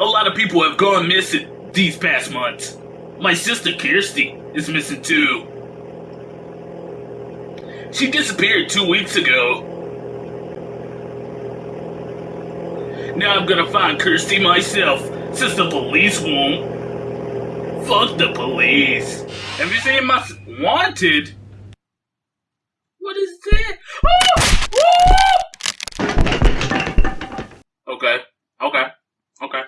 A lot of people have gone missing these past months. My sister Kirsty is missing too. She disappeared two weeks ago. Now I'm gonna find Kirsty myself, since the police won't. Fuck the police. Have you seen my wanted? What is that? Oh! Okay. Okay. Okay.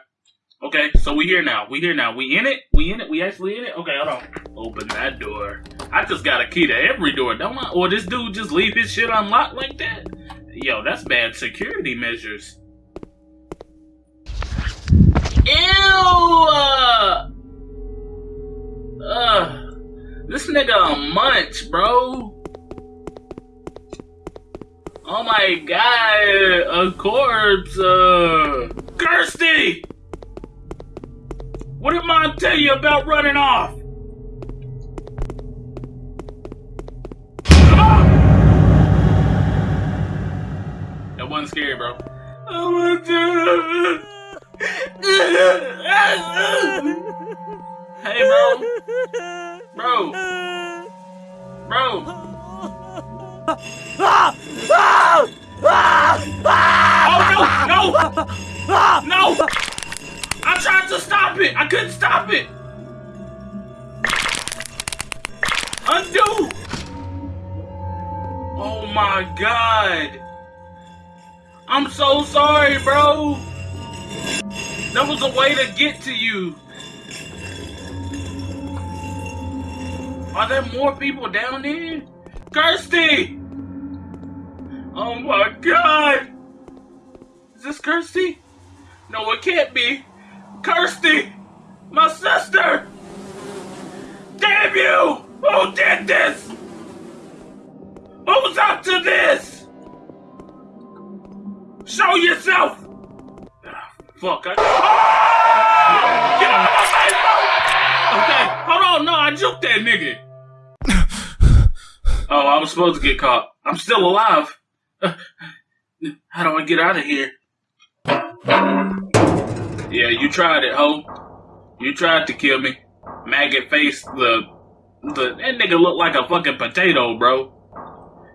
Okay. So we here now. We here now. We in it. We in it. We actually in it. Okay. Hold on. Open that door. I just got a key to every door, don't I? Or this dude just leave his shit unlocked like that? Yo, that's bad security measures. Ew! Uh, uh, this nigga a munch, bro. Oh my god, a corpse. Uh, Kirsty! What did mom tell you about running off? Ah! That wasn't scary, bro. Hey, bro. Bro. Bro. Oh, no. No. I stop it. I couldn't stop it. Undo. Oh, my God. I'm so sorry, bro. That was a way to get to you. Are there more people down there? Kirsty! Oh my god! Is this Kirsty? No, it can't be. Kirsty! My sister! Damn you! Who did this? Who's up to this? Show yourself! Fuck. I... Oh! Get out of my face! Okay, hold on. No, I juked that nigga. oh, I was supposed to get caught. I'm still alive. Uh, how do I get out of here? Yeah, you tried it, ho. You tried to kill me. Maggot face, the the that nigga looked like a fucking potato, bro.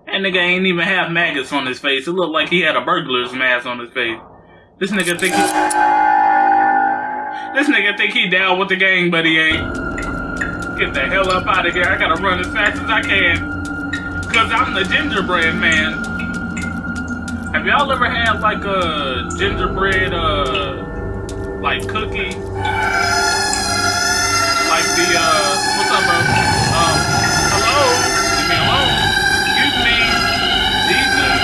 That nigga ain't even have maggots on his face. It looked like he had a burglar's mask on his face. This nigga think he... This nigga think he down with the gang, but he ain't. Get the hell up out of here. I gotta run as fast as I can. Cause I'm the gingerbread man. Have y'all ever had like a gingerbread, uh, like cookie? Like the, uh, what's up, bro? Um, hello? Leave me alone. Excuse me. Jesus.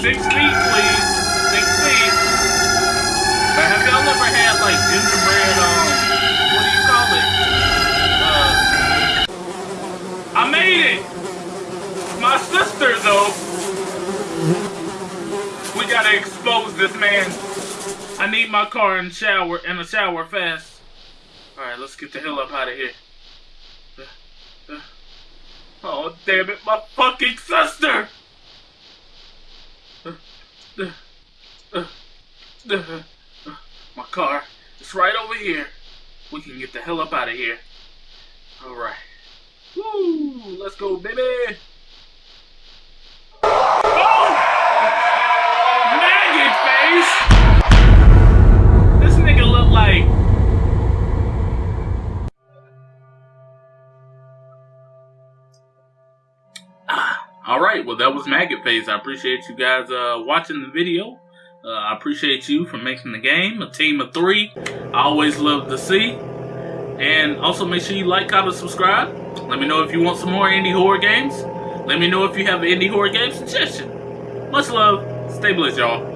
Six feet, please six feet. Now, have y'all ever had like gingerbread, um, what do you call it? Uh, I made it! My sister, though. We gotta expose this man. I need my car and shower, and a shower fast. Alright, let's get the hell up out of here. Oh, damn it, my fucking sister! My car it's right over here. We can get the hell up out of here. Alright. Woo! Let's go, baby! Alright, well that was Maggot Face. I appreciate you guys uh, watching the video. Uh, I appreciate you for making the game a team of three. I always love to see. And also make sure you like, comment, subscribe. Let me know if you want some more indie horror games. Let me know if you have an indie horror game suggestion. Much love. Stay blessed, y'all.